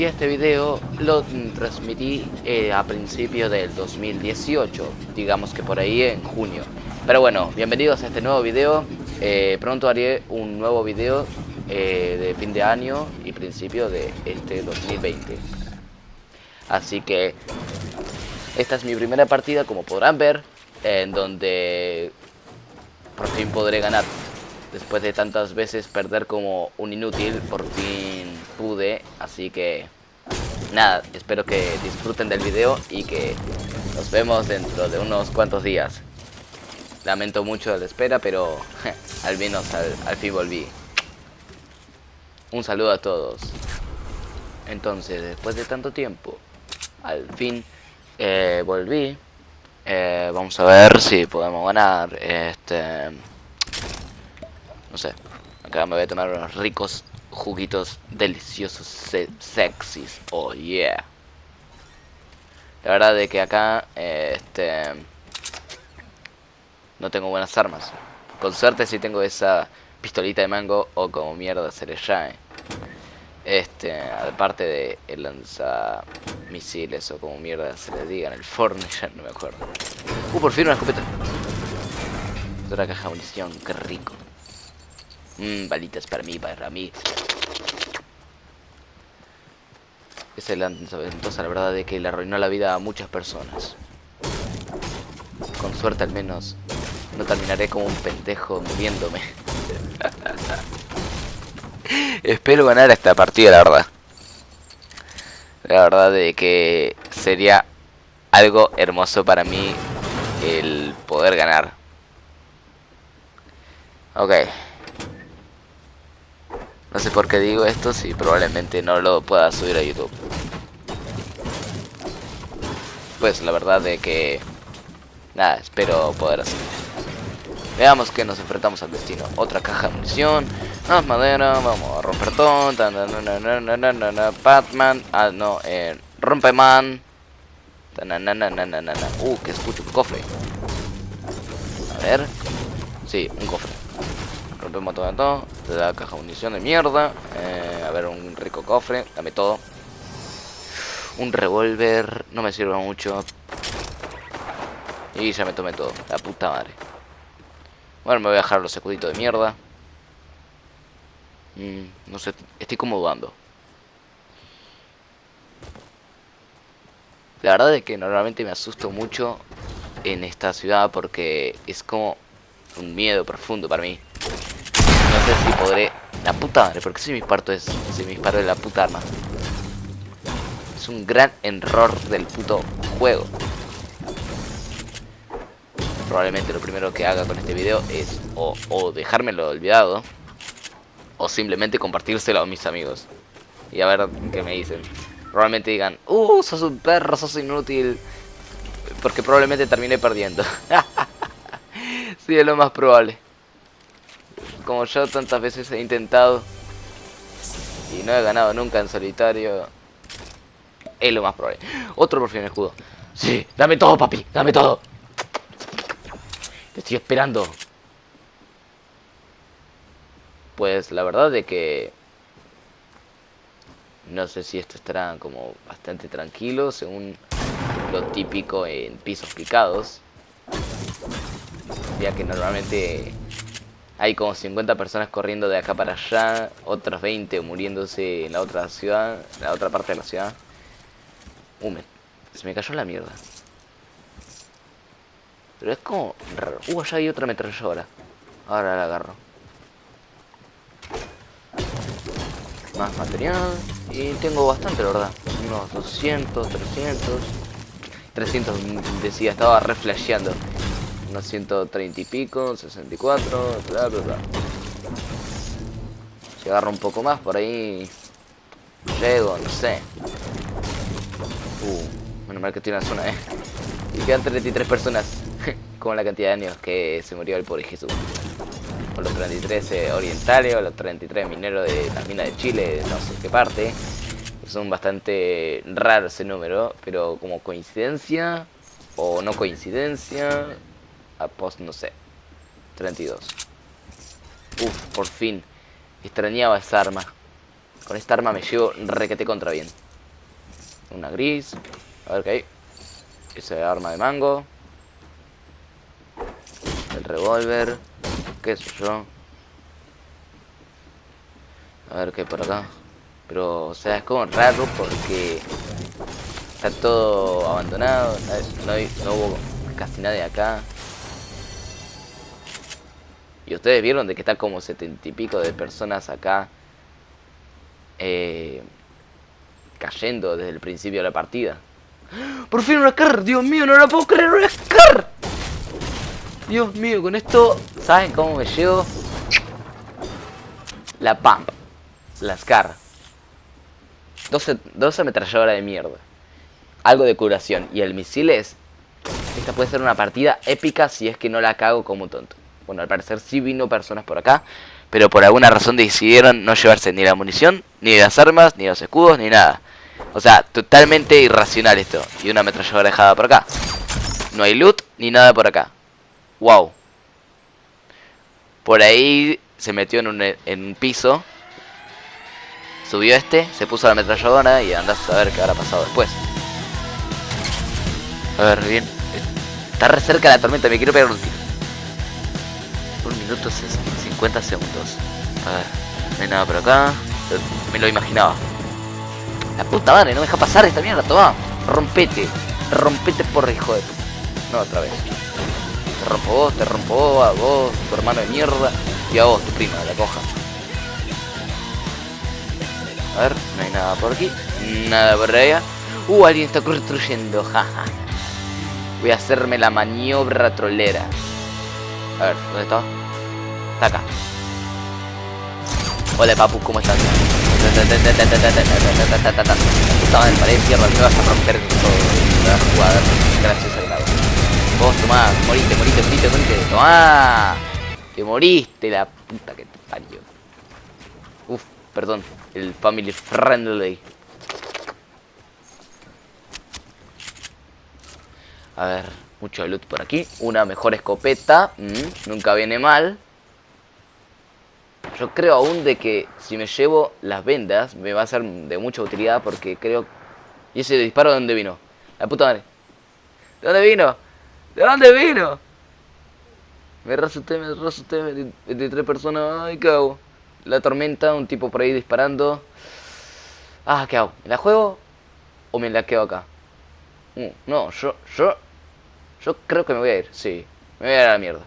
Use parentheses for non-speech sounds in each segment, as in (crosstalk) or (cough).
Y este video lo transmití eh, a principio del 2018, digamos que por ahí en junio. Pero bueno, bienvenidos a este nuevo video. Eh, pronto haré un nuevo video eh, de fin de año y principio de este 2020. Así que esta es mi primera partida, como podrán ver, en donde por fin podré ganar. Después de tantas veces perder como un inútil, por fin pude. Así que nada, espero que disfruten del video y que nos vemos dentro de unos cuantos días. Lamento mucho la espera, pero (laughs) al menos al, fin volví. Un saludo a todos. Entonces, después de tanto tiempo, al fin eh, volví. Eh, vamos a ver si podemos ganar. Este no sé. Acá me voy a tomar unos ricos juguitos deliciosos, sexys. Oh yeah. La verdad de que acá, este... No tengo buenas armas. Con suerte si tengo esa pistolita de mango o como mierda se le llame. Este, aparte de el lanzamisiles o como mierda se le diga en el forno, ya no me acuerdo. Uh, por fin una escopeta. Otra caja de munición, qué rico. Mmm, balitas para mí, para mí. Es la la verdad, de que le arruinó la vida a muchas personas. Con suerte al menos no terminaré como un pendejo muriéndome. (laughs) Espero ganar esta partida, la verdad. La verdad de que sería algo hermoso para mí el poder ganar. Ok. No sé por qué digo esto, si probablemente no lo pueda subir a YouTube. Pues la verdad de que... Nada, espero poder hacerlo. Veamos que nos enfrentamos al destino. Otra caja de munición. Más madera. Vamos a romper todo. Batman. Ah, no. Eh, rompeman. Uh, que escucho. Cofre. A ver. Sí, un cofre rompemos todo, todo. Da caja de munición de mierda. Eh, a ver, un rico cofre. Dame todo. Un revólver. No me sirve mucho. Y ya me tomé todo. La puta madre. Bueno, me voy a dejar los escuditos de mierda. Mm, no sé, estoy como dudando. La verdad es que normalmente me asusto mucho en esta ciudad porque es como un miedo profundo para mí. Si podré... La puta madre, porque si me disparo es... Si me disparo de la puta arma. Es un gran error del puto juego. Probablemente lo primero que haga con este video es o, dejármelo olvidado o simplemente compartírselo a mis amigos. Y a ver qué me dicen. Probablemente digan, uh, sos un perro, sos inútil. Porque probablemente termine perdiendo. (laughs) sí, es lo más probable como yo tantas veces he intentado y no he ganado nunca en solitario, es lo más probable. Otro por fin escudo. Sí, dame todo, papi, dame todo. Te estoy esperando. Pues la verdad de que no sé si esto estará como bastante tranquilo según lo típico en pisos picados. Ya que normalmente hay como 50 personas corriendo de acá para allá, otros 20 muriéndose en la otra ciudad, en la otra parte de la ciudad. Uh, se me cayó la mierda. Pero es como raro. Uh, allá hay otra metralladora. Ahora la agarro. Más material. Y tengo bastante, la verdad. Unos 200, 300. 300 decía, estaba reflasheando unos 130 y pico, 64, bla bla bla. Si agarro un poco más por ahí, llego, no sé. Uh, menos mal que estoy en la zona, eh. Y quedan 33 personas, (laughs) con la cantidad de años que se murió el pobre Jesús. Con los 33 eh, orientales, o los 33 mineros de la mina de Chile, no sé qué parte. Son bastante raros ese número, pero como coincidencia o no coincidencia, a post, no sé, 32. Uf, por fin. Extrañaba esa arma. Con esta arma me llevo requete contra bien. Una gris. A ver qué hay. Ese arma de mango. El revólver. Qué sé yo. A ver qué hay por acá. Pero, o sea, es como raro porque está todo abandonado. No, hay, no hubo casi nadie acá. Y ustedes vieron de que está como setenta y pico de personas acá. Eh, cayendo desde el principio de la partida. ¡Por fin una car! ¡Dios mío, no la puedo creer! ¡Una car! Dios mío, con esto, ¿saben cómo me llevo? La pump. La SCAR. 12, 12 ametralladoras de mierda. Algo de curación. Y el misil es... Esta puede ser una partida épica si es que no la cago como tonto. Bueno, al parecer sí vino personas por acá, pero por alguna razón decidieron no llevarse ni la munición, ni las armas, ni los escudos, ni nada. O sea, totalmente irracional esto. Y una ametralladora dejada por acá. No hay loot, ni nada por acá. Wow. Por ahí se metió en un, en un piso. Subió este, se puso la ametralladora y andás a ver qué habrá pasado después. A ver, bien. Está re cerca la tormenta, me quiero pegar un tiro. Un minuto 50 segundos. A ver, no hay nada por acá. Me lo imaginaba. La puta madre, no deja pasar esta mierda, toma. Rompete. Rompete por hijo de No, otra vez. Te rompo vos, te rompo a vos, tu hermano de mierda. Y a vos, tu prima, la coja. A ver, no hay nada por aquí. Nada por allá. Uh, alguien está construyendo, (laughs) jaja. Voy a hacerme la maniobra trolera. A ver, ¿dónde está? Hola papu, ¿cómo estás? Estaba en pared izquierda, me vas a romper todo. Me vas a jugar. Gracias al lado. Vos tomá, moriste, moriste, moriste, moriste. Tomá. Te moriste la puta que te parió. Uf, perdón. El family friendly. A ver, mucho loot por aquí. Una mejor escopeta. Mm, nunca viene mal. Yo creo aún de que si me llevo las vendas me va a ser de mucha utilidad porque creo... ¿Y ese disparo de dónde vino? La puta madre. ¿De dónde vino? ¿De dónde vino? Me resuté, me resuté, 23 personas, ay, ¿qué hago? La tormenta, un tipo por ahí disparando. Ah, ¿qué hago? ¿Me la juego? ¿O me la quedo acá? Uh, no, yo, yo, yo creo que me voy a ir, sí. Me voy a ir a la mierda.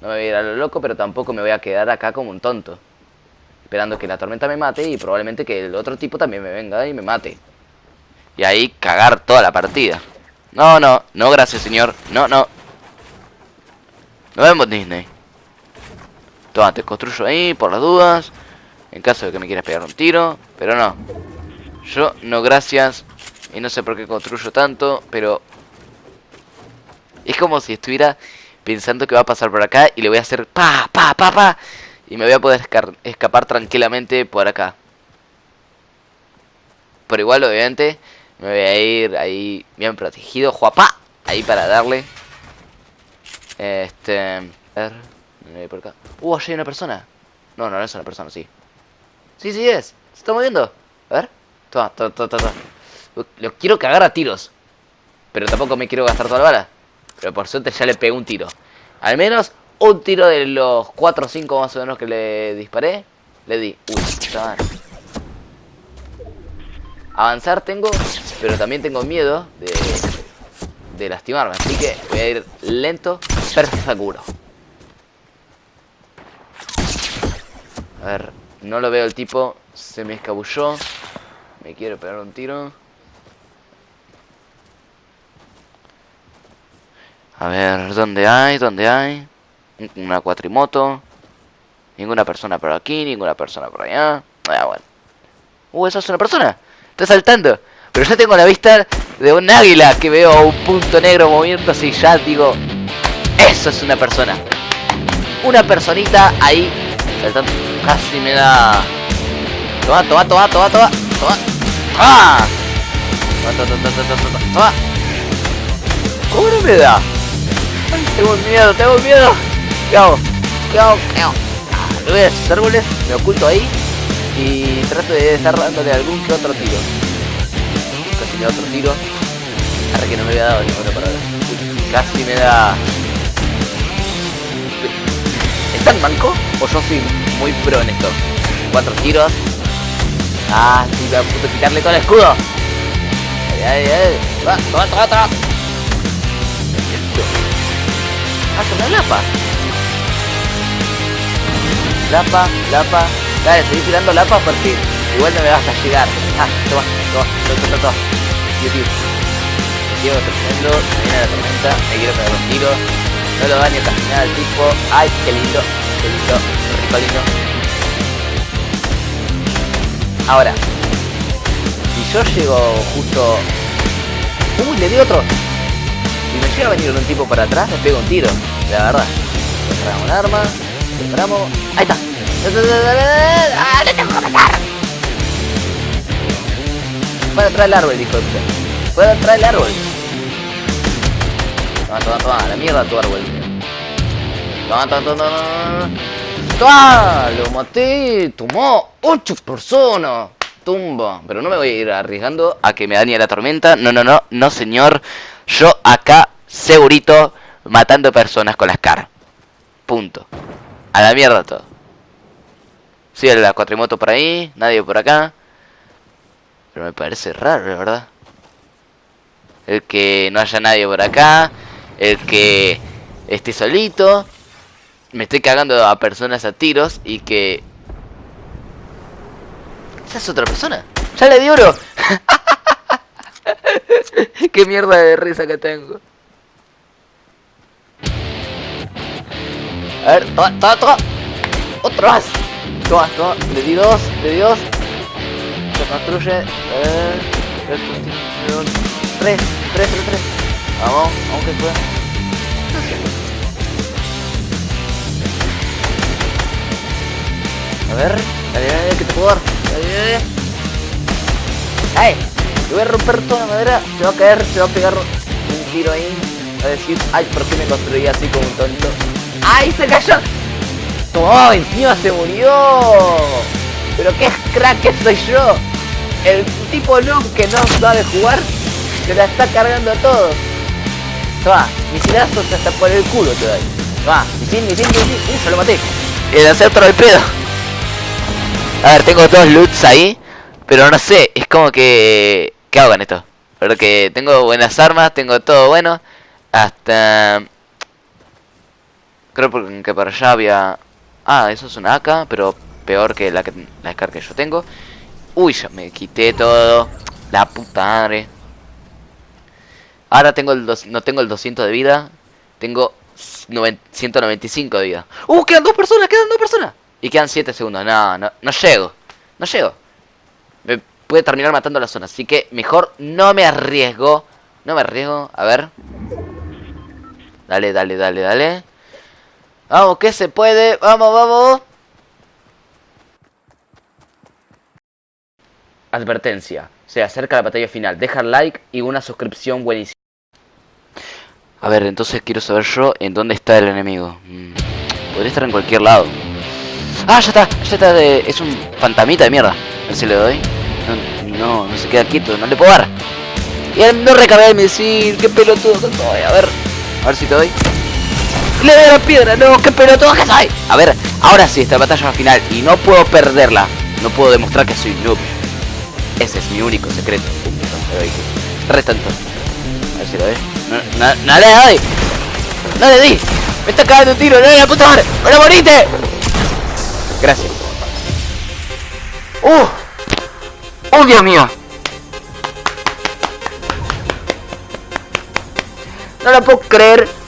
No me voy a ir a lo loco, pero tampoco me voy a quedar acá como un tonto. Esperando que la tormenta me mate y probablemente que el otro tipo también me venga y me mate. Y ahí cagar toda la partida. No, no, no, gracias señor. No, no. Nos vemos Disney. Toma, te construyo ahí por las dudas. En caso de que me quieras pegar un tiro. Pero no. Yo no gracias. Y no sé por qué construyo tanto. Pero... Es como si estuviera pensando que va a pasar por acá y le voy a hacer pa, pa, pa, pa. Y me voy a poder escapar tranquilamente por acá. Por igual, obviamente, me voy a ir ahí bien protegido, juapa. Ahí para darle. Este... A ver... Por acá. Uh, allí hay una persona. No, no, no es una persona, sí. Sí, sí es. Se está moviendo. A ver. Toma, toma, toma, toma. Lo quiero cagar a tiros. Pero tampoco me quiero gastar toda la bala. Pero por suerte ya le pegué un tiro. Al menos un tiro de los 4 o 5 más o menos que le disparé. Le di. Uy, chaval. Avanzar tengo, pero también tengo miedo de, de lastimarme. Así que voy a ir lento, pero seguro. A ver, no lo veo el tipo. Se me escabulló. Me quiero pegar un tiro. A ver, ¿dónde hay? ¿Dónde hay? Una cuatrimoto. Ninguna persona por aquí, ninguna persona por allá. Ah, bueno. Uh, ¿eso es una persona? Está saltando. Pero ya tengo la vista de un águila que veo un punto negro moviéndose y ya digo... Eso es una persona. Una personita ahí saltando. Casi me da... Toma, toma, toma, toma, toma. Toma. ¡Ah! Toma, toma, toma, toma, toma, toma. ¿Cómo no me da? Tengo miedo, tengo miedo. ¿Qué hago? ¿Qué hago? ¿Qué hago? Ah, voy a esos árboles, me oculto ahí y trato de estar dándole algún que otro tiro. me da otro tiro. Ahora que no me había dado ninguna para Casi me da... ¿Es tan manco? ¿O yo soy muy pro en esto? Cuatro tiros. Ah, sí, voy a punto quitarle todo el escudo. Ay, ay, ay. Va, toma, toma, toma. Lapa. Lapa, lapa. Dale, seguí tirando lapa porque igual no me vas a llegar. Ah, toma, toma, toma, toma, toma. Tío. Me viene la tormenta, me quiero pegar un tiro. No lo daño casi nada al tipo. Ay, qué lindo, qué lindo, rico lindo. Ahora, si yo llego justo... ¡Uy, le di otro! Si me llega a venir un tipo para atrás, me pego un tiro, la verdad. Preparamos un arma, preparamos... ¡Ahí está! ¡Ah, no tengo que matar! Para atrás el árbol, dijo usted. Para atrás el árbol. Toma, toma, toma, la mierda tu árbol. Toma, toma, toma. ¡Toma! Lo maté, tomó 8 personas. Tumba. Pero no me voy a ir arriesgando a que me dañe la tormenta. No, no, no, no, señor. Yo acá, segurito, matando personas con las caras. Punto. A la mierda todo. Sí, la cuatrimoto por ahí, nadie por acá. Pero me parece raro, la verdad. El que no haya nadie por acá. El que esté solito. Me estoy cagando a personas a tiros y que... Esa es otra persona. ¡Ya le di oro! (laughs) ¡Qué mierda de risa que tengo! A ver, toma, toma, toma. Otro más. Toma, toma. Le di dos, le di dos. Se construye. Eh, tres, tres, tres, tres. Vamos, vamos que pueda. A ver, dale, dale, que te puedo dar. Dale, dale. ¡Ay! Te voy a romper toda la madera, se va a caer, se va a pegar un tiro ahí. A decir, ay, ¿por qué me construí así como un tonto? ¡Ay, se cayó! ¡Oh, encima se murió! Pero qué crack que soy yo. El tipo noob que no sabe jugar se la está cargando a todos. Toma, misilazos hasta por el culo te doy. Toma, misil, misil, misil. Yo lo maté. El acepto el pedo. A ver, tengo dos loots ahí. Pero no sé, es como que... ¿Qué hago con esto? Porque tengo buenas armas, tengo todo bueno. Hasta... Creo que para allá había... Ah, eso es una AK, pero peor que la, que, la Scar que yo tengo. Uy, ya me quité todo. La puta madre. Ahora tengo el dos, no tengo el 200 de vida. Tengo 195 de vida. ¡Uh! Quedan dos personas, quedan dos personas. Y quedan 7 segundos. No, no, no llego. No llego. Me puede terminar matando la zona. Así que mejor no me arriesgo. No me arriesgo. A ver. Dale, dale, dale, dale. Vamos, que se puede. Vamos, vamos. Advertencia. Se acerca la batalla final. Deja like y una suscripción buenísima. A ver, entonces quiero saber yo en dónde está el enemigo. Mm, podría estar en cualquier lado. Ah, ya está, ya está. De... Es un fantamita de mierda. A ver si le doy. No, no, se queda quieto, no le puedo dar. Y él no recarga el misil, qué pelotudo que soy. A ver, a ver si te doy. Le doy la piedra, no, qué pelotudo que soy. A ver, ahora sí, esta batalla final y no puedo perderla. No puedo demostrar que soy noob. Ese es mi único secreto. Re tanto. A ver si lo ves. No, le doy. No le di. Me está cagando un tiro, no la puta madre. ¡Ahora moriste! Gracias. ¡Uh! ¡Oh, Dios mío! No lo puedo creer.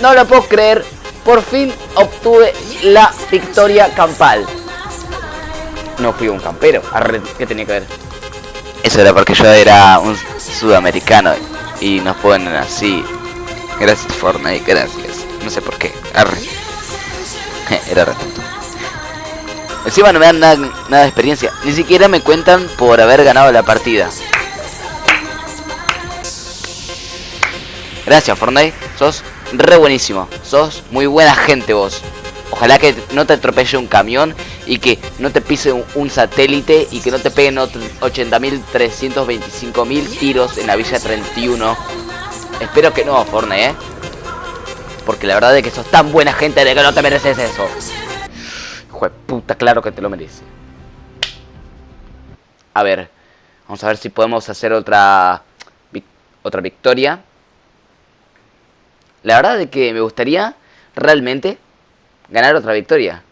No lo puedo creer. Por fin obtuve la victoria campal. No fui un campero. Arre, ¿Qué tenía que ver? Eso era porque yo era un sudamericano y nos ponen así. Gracias Fortnite, gracias. No sé por qué. Arre. (laughs) era re. Encima no me dan nada, nada, de experiencia. Ni siquiera me cuentan por haber ganado la partida. Gracias Fortnite. Sos re buenísimo. Sos muy buena gente vos. Ojalá que no te atropelle un camión y que no te pise un, satélite y que no te peguen 80.325.000 tiros en la Villa 31. Espero que no, Fortnite, ¿eh? Porque la verdad es que sos tan buena gente de que no te mereces eso. Hijo puta, claro que te lo mereces. A ver, vamos a ver si podemos hacer otra otra victoria. La verdad es que me gustaría realmente ganar otra victoria.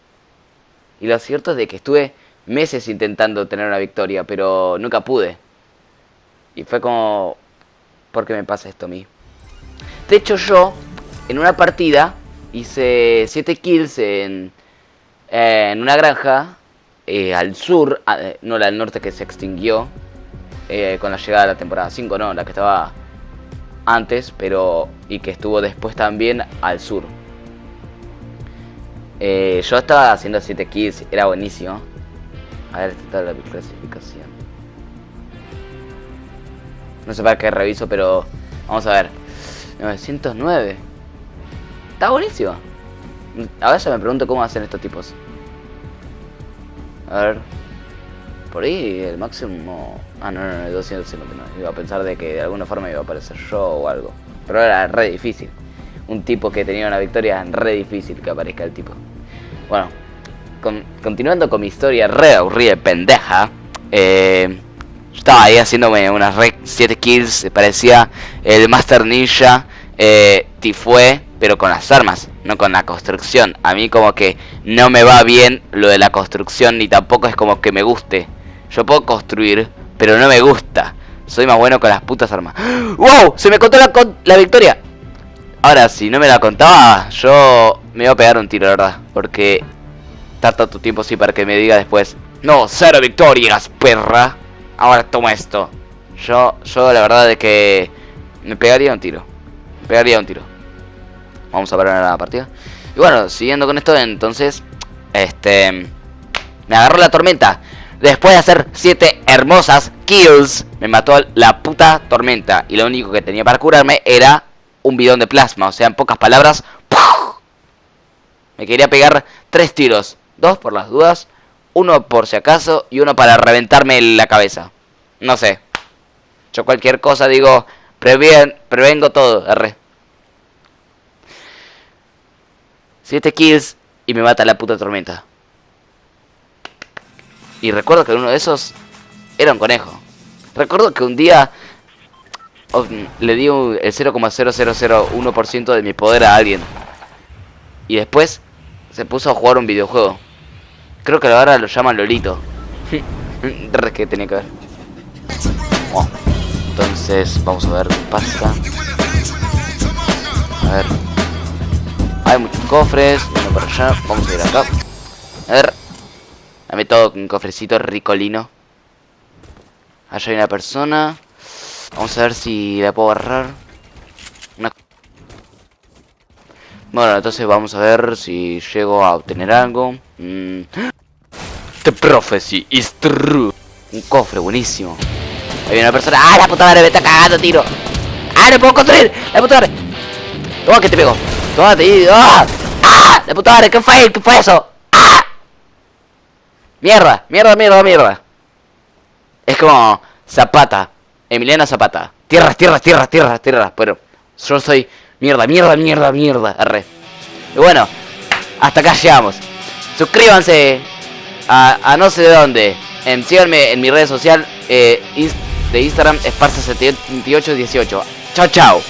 Y lo cierto es de que estuve meses intentando tener una victoria, pero nunca pude. Y fue como... ¿Por qué me pasa esto a mí? De hecho yo, en una partida, hice 7 kills en, en una granja eh, al sur, eh, no la del norte que se extinguió eh, con la llegada de la temporada 5, no, la que estaba antes, pero y que estuvo después también al sur. Eh, yo estaba haciendo 7 kills, era buenísimo. A ver, esta está la clasificación. No sé para qué reviso, pero vamos a ver. 909. Está buenísimo. A veces me pregunto cómo hacen estos tipos. A ver. Por ahí el máximo... Ah, no, no, no, 259. Iba a pensar de que de alguna forma iba a aparecer yo o algo. Pero era re difícil. Un tipo que tenía una victoria, re difícil que aparezca el tipo. Bueno, continuando con mi historia re aburrida pendeja. Eh, estaba ahí haciéndome unas re 7 kills. Parecía el Master Ninja. Eh, Tifue, pero con las armas, no con la construcción. A mí como que no me va bien lo de la construcción, ni tampoco es como que me guste. Yo puedo construir, pero no me gusta. Soy más bueno con las putas armas. (gasps) ¡Wow! Se me contó la, la victoria. Ahora, si no me la contaba, yo me iba a pegar un tiro, ¿verdad? Porque tarda tu tiempo así para que me diga después. No, cero victorias, perra. Ahora toma esto. Yo, yo la verdad es que me pegaría un tiro. Me pegaría un tiro. Vamos a parar la partida. Y bueno, siguiendo con esto, entonces, este, me agarró la tormenta. Después de hacer 7 hermosas kills, me mató la puta tormenta. Y lo único que tenía para curarme era un bidón de plasma. O sea, en pocas palabras, me quería pegar 3 tiros. Dos por las dudas, uno por si acaso y uno para reventarme la cabeza. No sé. Yo cualquier cosa digo, prevengo todo, R. 7 kills y me mata la puta tormenta. Y recuerdo que uno de esos era un conejo. Recuerdo que un día le di el 0,0001% de mi poder a alguien. Y después se puso a jugar un videojuego. Creo que ahora lo llaman Lolito. (laughs) que tenía que ver. Oh. Entonces, vamos a ver qué pasa. A ver. Hay muchos cofres. Vamos a ir acá. A ver. Dame todo un cofrecito ricolino. Allá hay una persona. Vamos a ver si la puedo agarrar. Bueno, entonces vamos a ver si llego a obtener algo. Mm. The prophecy is true. Un cofre, buenísimo. Hay una persona. ¡Ah, la puta madre me está cagando, tiro! ¡Ah, no puedo construir! ¡La puta madre! Toma que te pego. Toma, te ¡Ah! ¡Ah! ¡La puta madre! ¿Qué fue? ¿Qué fue eso? Mierda, mierda, mierda, mierda. Es como Zapata, Emiliano Zapata. Tierras, tierras, tierras, tierras, tierras. Pero yo soy mierda, mierda, mierda, mierda. Arre. Y bueno, hasta acá llegamos. Suscríbanse a, no sé de dónde. En, síganme en mi red social eh, de Instagram, Esparza7818. Chao, chao.